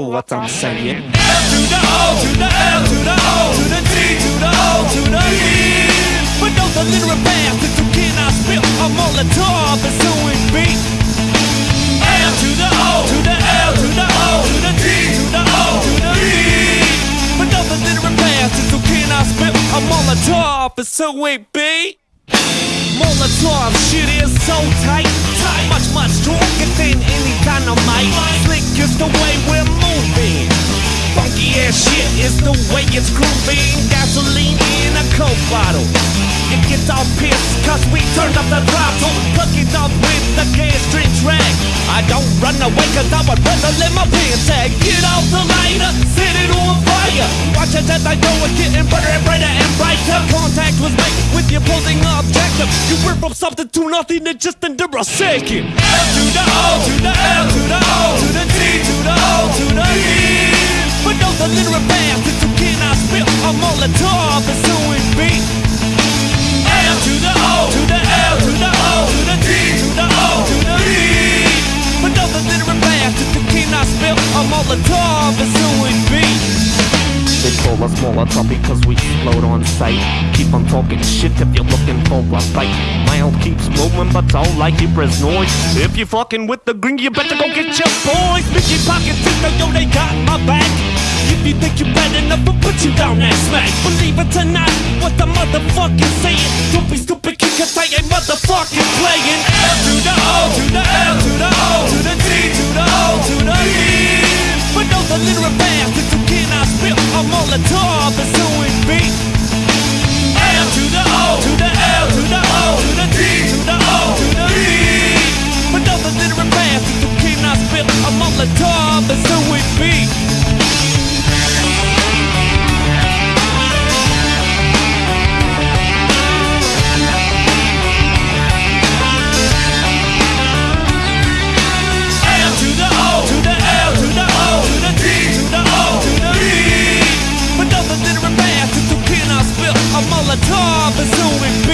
know what I'm saying. L to the O, to the L, to the O, to the T, to the O, to the But those are literal bands that you cannot spell. I'm all the top. L to the O, to the L, to the O, to the T, to the O, to the E. But those are literal bands that you cannot spell. I'm all the top. Molotov shit is so tight, tight, much, much stronger than dynamite. Slick is the way we're moving. Funky ass shit is the way it's grooving. Gasoline in a coke bottle it gets all pissed Cause we turned up the drop So cookies out with the gas string track I don't run away cause I would rather let my pants. Sag. Get off the lighter, set it on fire. Watch it as I go, it's getting brighter and brighter and brighter. Contact was made with the opposing objective. You went from something to nothing in just under a second. L to the O, L to the L, to the O, to the T, to the O, to the E. But no, the literal path that you cannot spill I'm on A Molotov is suing me Molotov is doing beat. They call us because we explode on sight. Keep on talking shit if you're looking for a fight. Mouth keeps moving, but don't like you press noise. If you're fucking with the green, you better go get your boys. your pockets, though, yo, they got my back. If you think you're bad enough I'll put you down that smack Believe it or not what the motherfucking saying Don't be stupid kid cause I ain't motherfucking playing L to the O to the L to the O to the T to the O to the E For those illiterate bastards who cannot spit a Molotov is who it be L to the O to the L to the O to the T to the O to the E For those illiterate bastards who cannot spit a Molotov is who it be L Molotov is who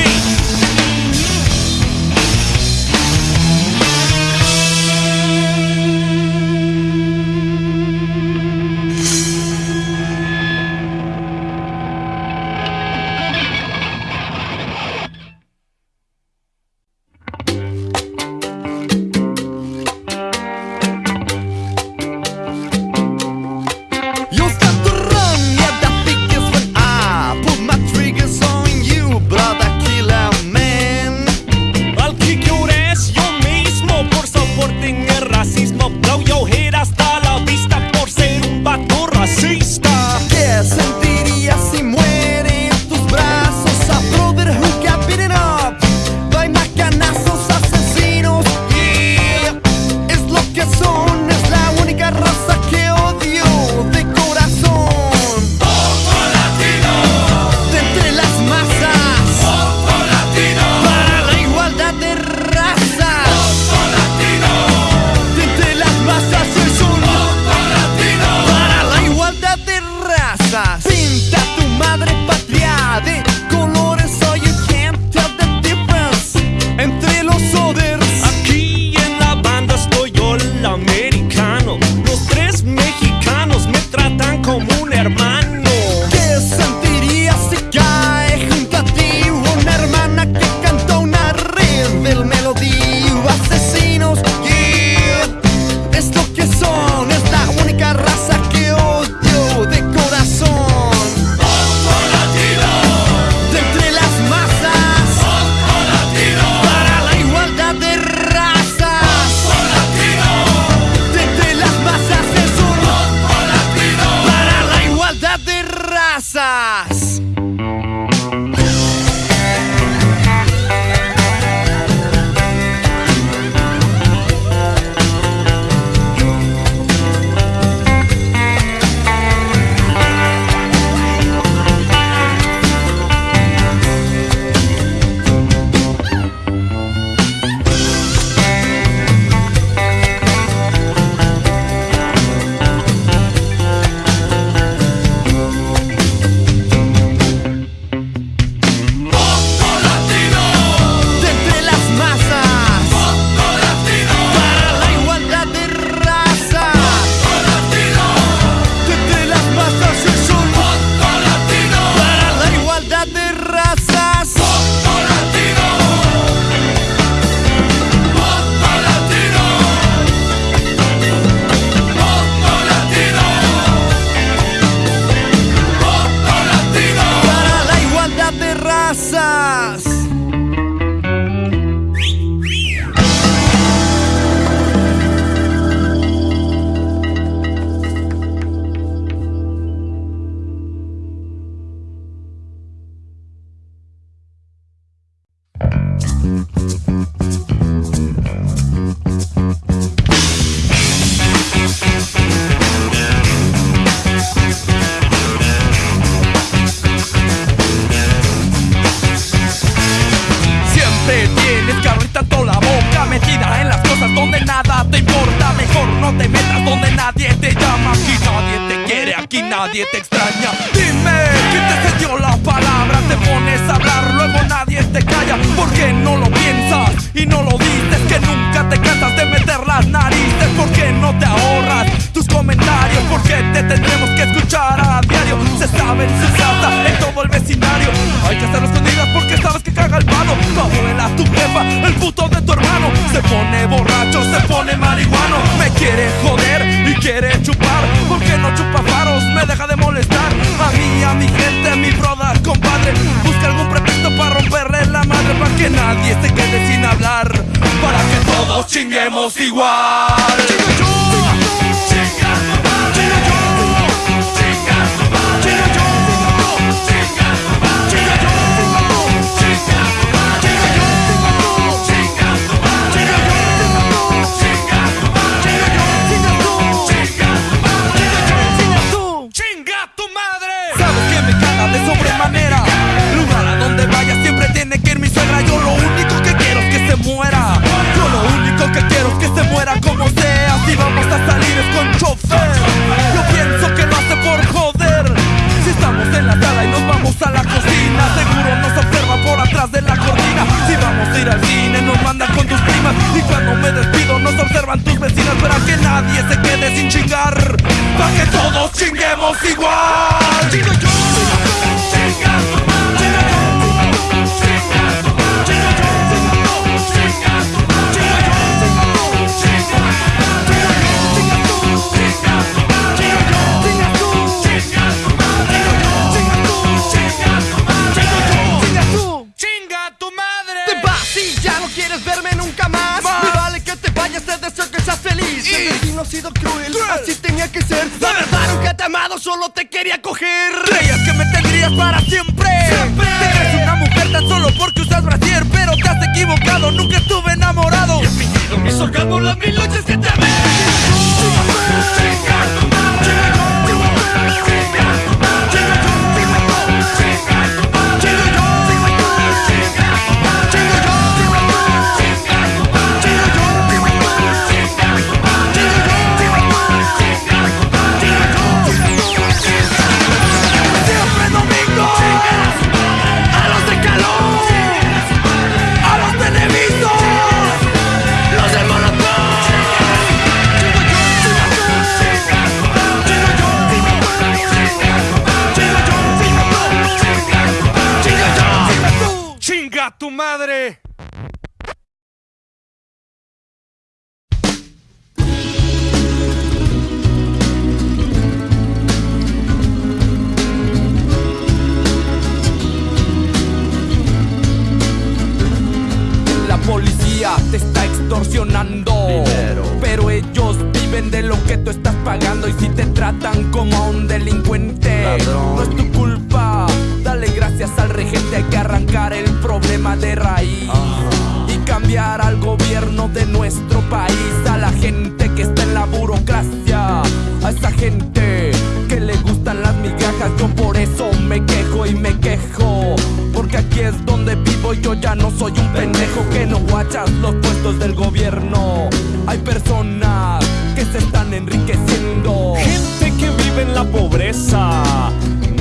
del gobierno. Hay personas que se están enriqueciendo. Gente que vive en la pobreza.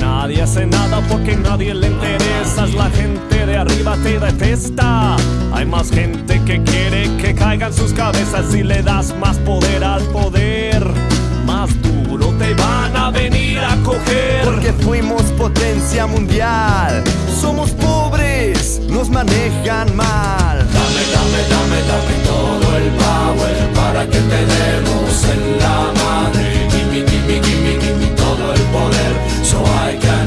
Nadie hace nada porque nadie le interesa. La gente de arriba te detesta. Hay más gente que quiere que caigan sus cabezas si le das más poder al poder. Más duro te van a venir a coger. Porque fuimos potencia mundial. Somos pobres, nos manejan mal. Dame, dame, dame, dame todo el power para que te demos en la madre. Gimme, gimme, gimme, gimme todo el poder so I can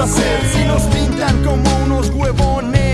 hacer si nos pintan como unos huevones?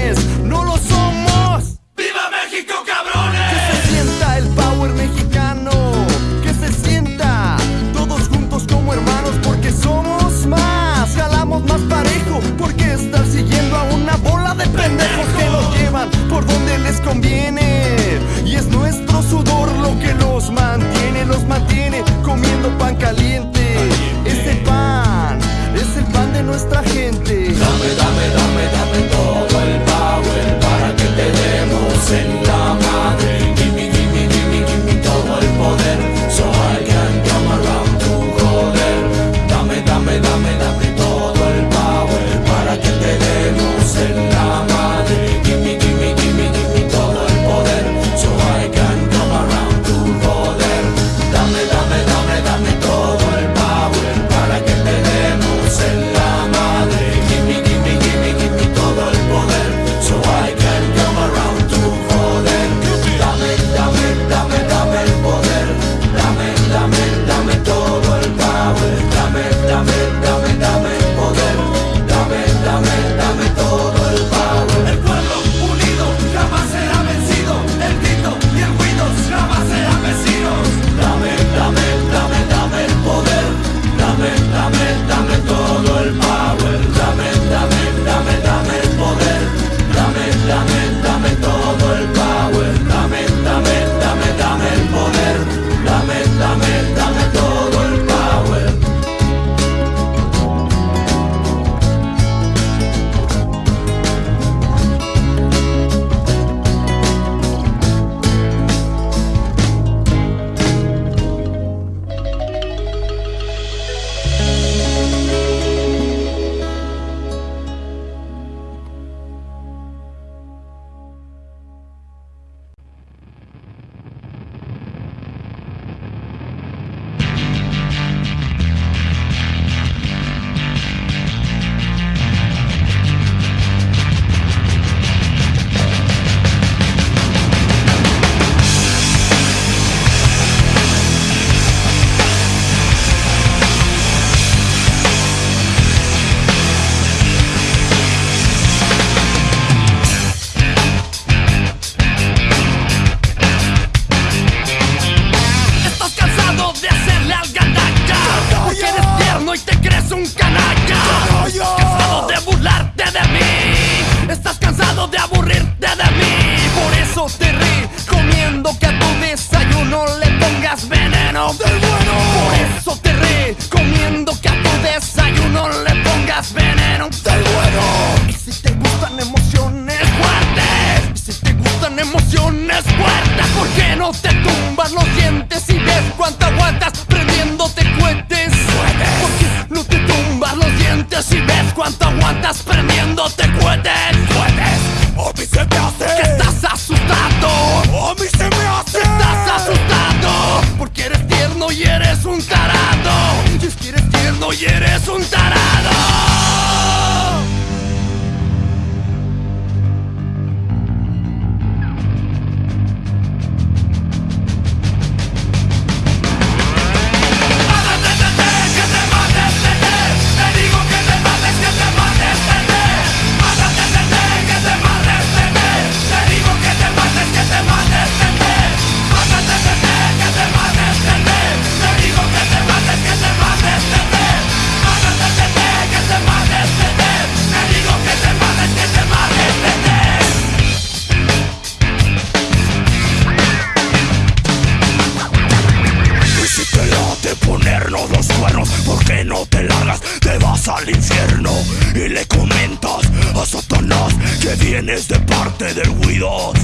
y le comentas a Satanás que vienes de parte del Guidos,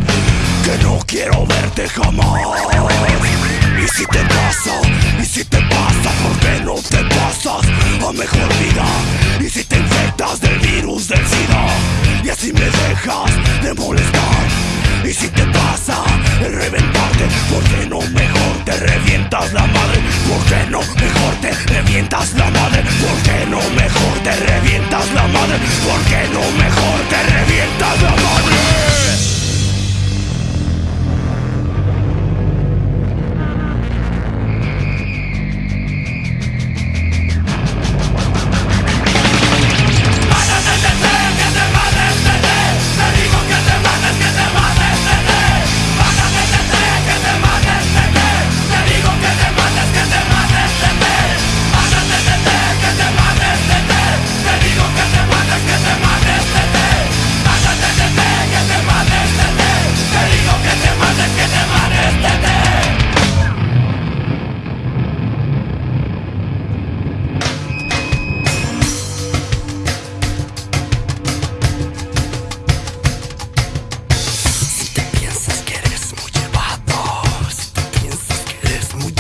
que no quiero verte jamás. Y si te pasa, y si te pasa, ¿por qué no te pasas a mejor vida? Y si te infectas del virus del SIDA, y así me dejas de molestar. Y si te pasa el reventarte ¿Por qué no mejor te revientas la madre? ¿Por qué no mejor te revientas la madre? ¿Por qué no mejor te revientas la madre? ¿Por qué no mejor te revientas la madre?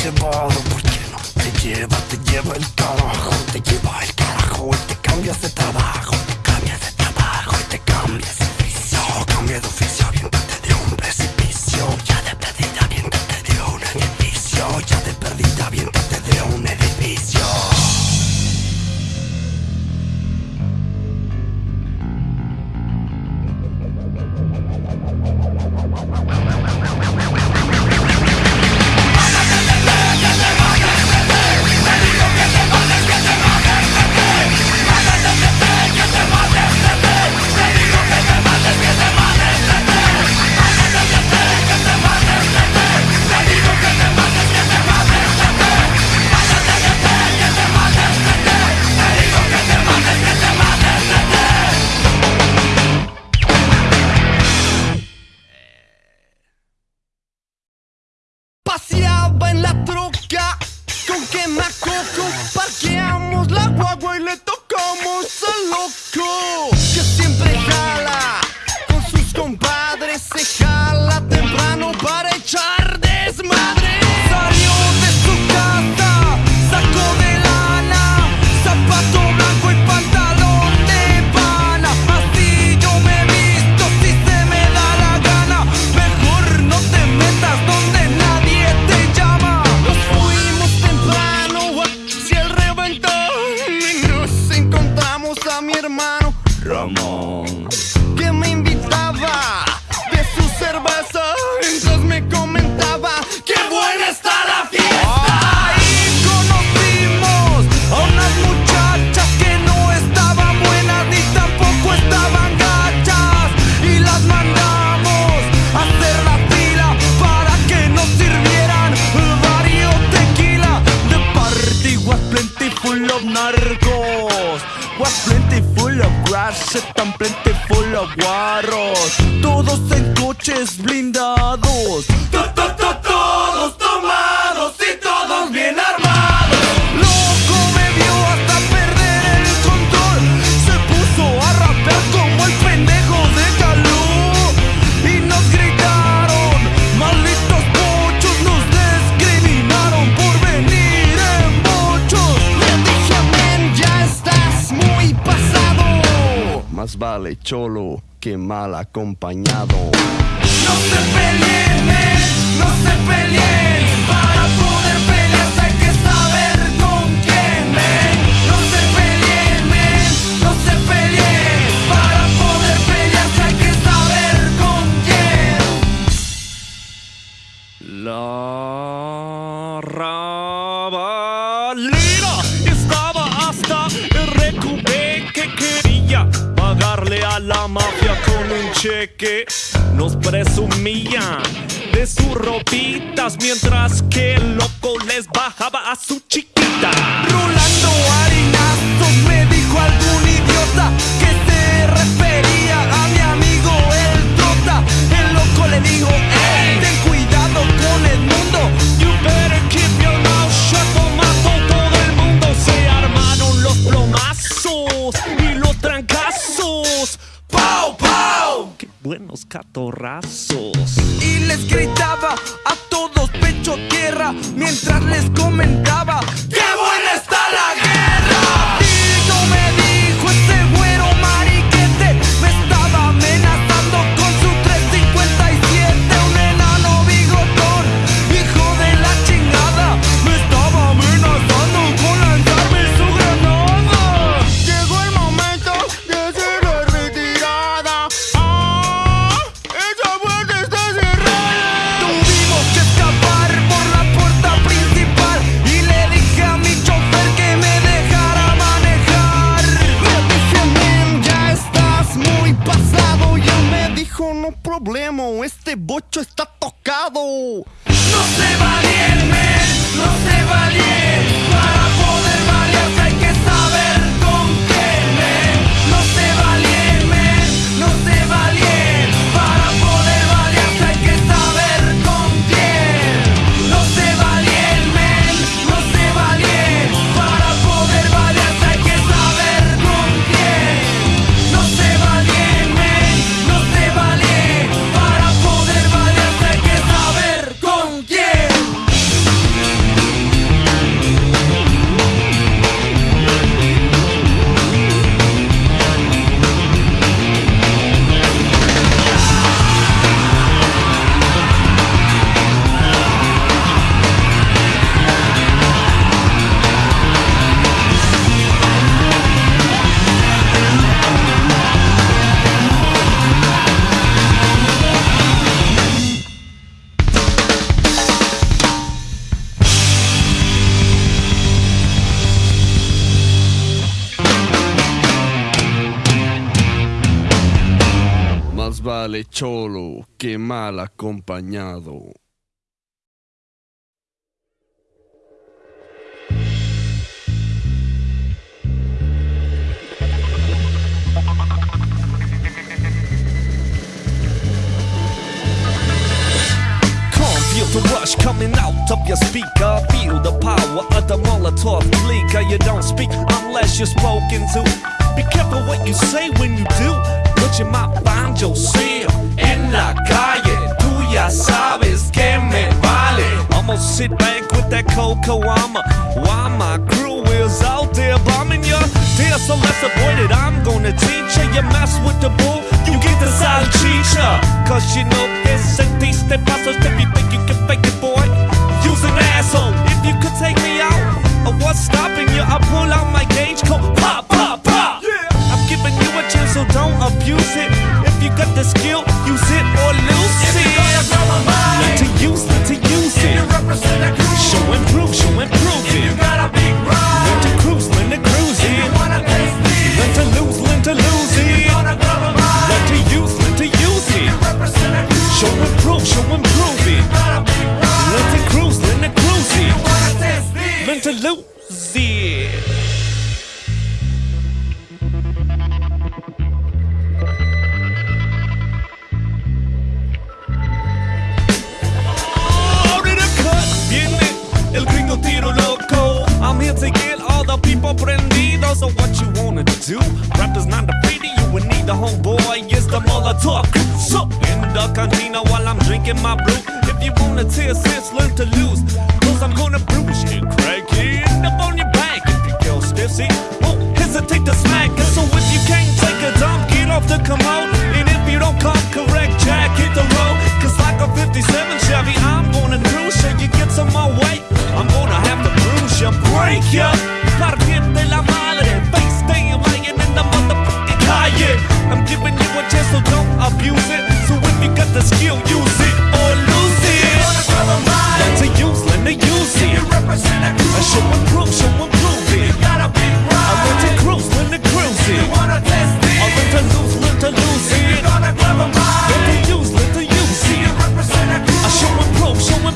llevado Porque no te lleva, te lleva el carajo Te lleva el carajo y te cambias de trabajo. acompañado. nos presumían de sus ropitas mientras que el loco les bajaba a su chiquita. catorrazos. Y les gritaba a todos pecho tierra mientras les comentaba Dale cholo, qué mal acompañado. the rush coming out of your speaker. Feel the power of the Molotov leaker. You don't speak unless you're spoken to. Be careful what you say when you do but you might find yourself in la calle. Tú ya sabes que me vale. I'ma sit back with that cocoa armor while my crew is out there bombing you. Dear, so let's. I'm gonna teach you. You mess with the bull, you get the salchicha. Cause you know it's a de pasos if you think you can fake it, boy. Use an asshole if you could take me out. What's stopping you? I pull out my gauge coat, pop. So don't abuse it. If you got the skill, use it or lose If it. you're gonna grab a mic, Learn to use, learn to use if you it. represent a crew, Show and prove, show and prove if you it. got a big Learn to cruise, learn to cruise if you it. Learn to lose, learn to lose if it. you're gonna grab a Learn to use, learn to use if you it. represent a crew, Show and prove, show and prove it. big ride, Learn to cruise, learn to cruise it. taste it. Learn to lose it. I'm here to get all the people prendidos. So what you wanna do? Rappers not of you and need the homeboy. It's the Molotov. So in the cantina while I'm drinking my brew. If you wanna tear sense, learn to lose. Cause I'm gonna bruise you, crackhead. Up on your back if you go stiff. See, won't hesitate to smack. it. So if you can't take a dump, get off the commode. And if you don't come correct, Jack, hit the road. Cause like a 57 Chevy, I'm gonna you, break you. Partirte la madre, face staying lying in the motherfucking calle. I'm giving you a chance, so don't abuse it. So if you got the skill, use it or lose it. Wanna grab a mic, Learn to use, learn to use you it. represent a crew, I show and prove, show and prove it. got a big I learn to cruise, learn to cruise you it. wanna taste I it, learn to lose, learn to lose you it. gonna grab a Learn to use, learn to use you it. represent a crew, I show and prove, show and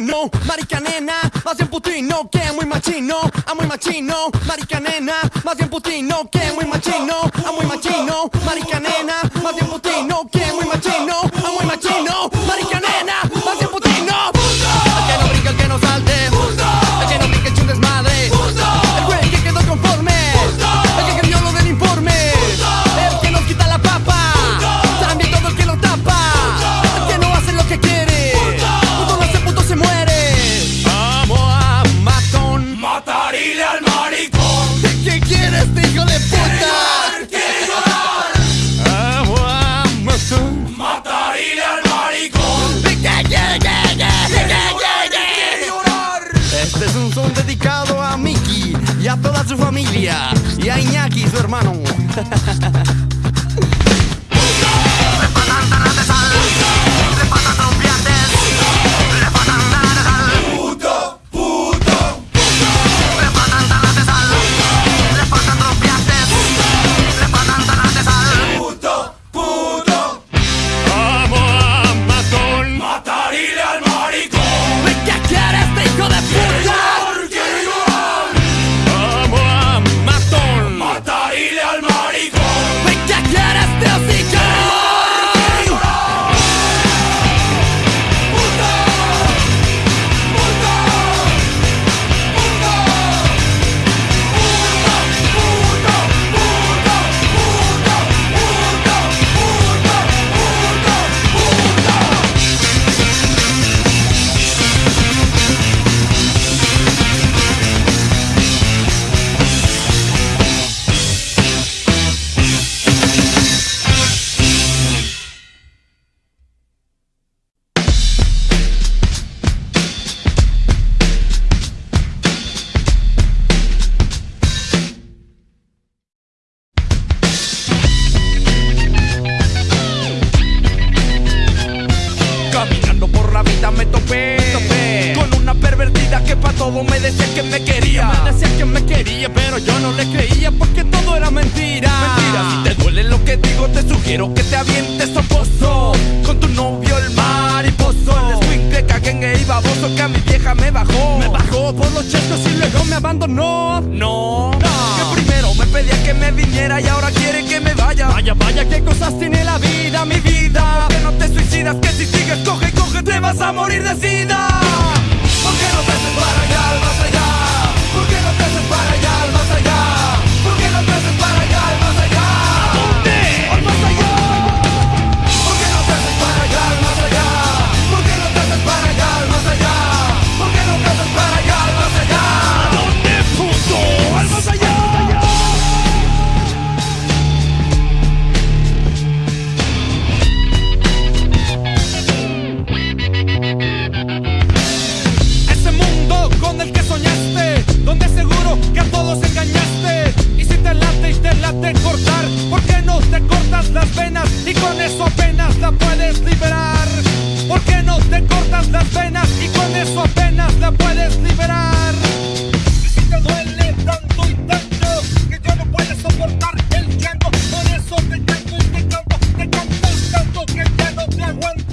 machino, marica nena, más bien putino, que muy machino, a muy machino, marica nena, más bien putino, que muy machino, a muy machino, marica nena, más bien putino, y a Iñaki, su hermano. que me quería, pero yo no le creía porque todo era mentira. Mentira, si te duele lo que digo, te sugiero que te avientes a pozo. Con tu novio el mariposo, el swing que cagué y baboso que a mi vieja me bajó. Me bajó por los chescos y luego me abandonó. No, no. Que primero me pedía que me viniera y ahora quiere que me vaya. Vaya, vaya, qué cosas tiene la vida, mi vida. Que no te suicidas, que si sigues coge, coge, te vas a morir de sida. Porque no te para allá, vas? con eso apenas la puedes liberar. Porque no te cortas las venas y con eso apenas la puedes liberar. Si te duele tanto y tanto que ya no puedes soportar el llanto, con eso te canto y te canto, te canto tanto que ya no te aguanto.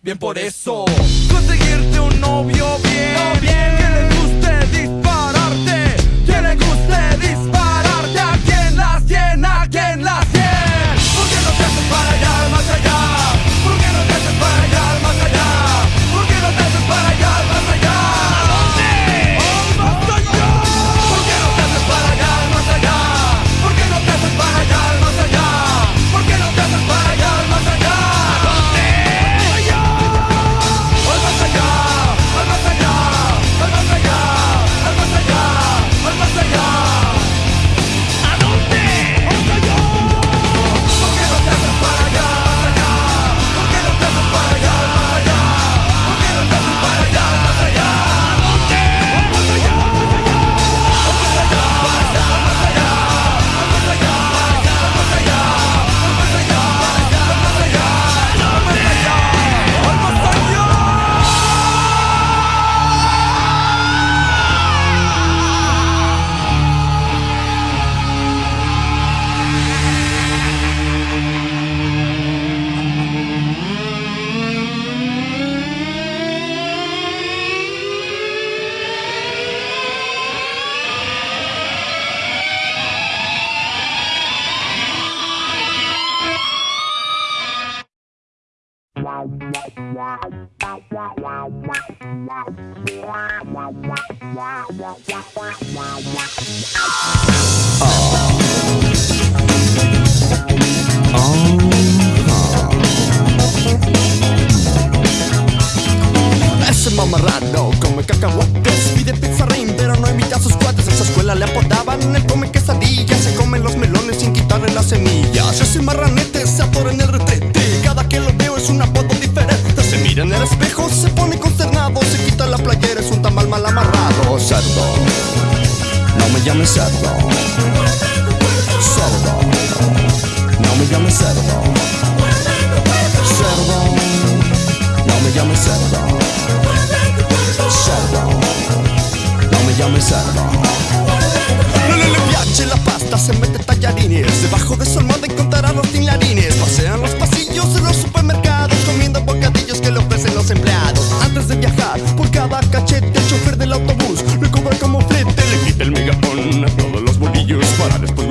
Bien por eso.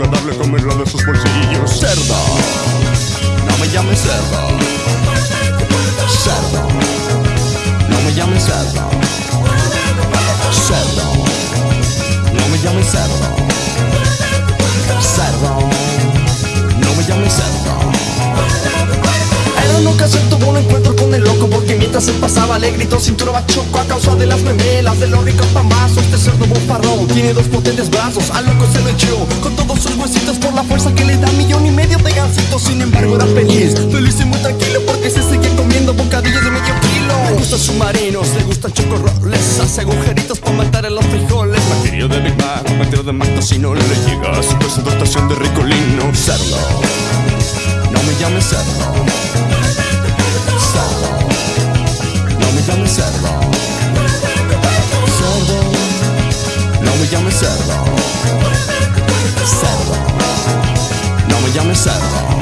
agradable comerla de sus bolsillos. Cerda, no me llames cerda. Cerda, no me llames cerda. Cerda, no me llames cerda. Cerda, no me llames cerda rara ocasión tuvo un encuentro con el loco Porque mientras él pasaba le gritó cintura bachoco A causa de las memelas, de los ricos pambazos Este cerdo bofarrón tiene dos potentes brazos Al loco se lo echó con todos sus huesitos Por la fuerza que le da millón y medio de gansitos Sin embargo era feliz, feliz y muy tranquilo Porque se seguía comiendo bocadillos de medio kilo. Le gustan submarinos, le gustan chocorroles Hace agujeritos para matar a los frijoles. Materio de Big Mac, materio de Mac Si no le llega a su presentación de ricolino. Cerdo, no me llames cerdo. servo Non mi chiami servo servo Non mi chiami servo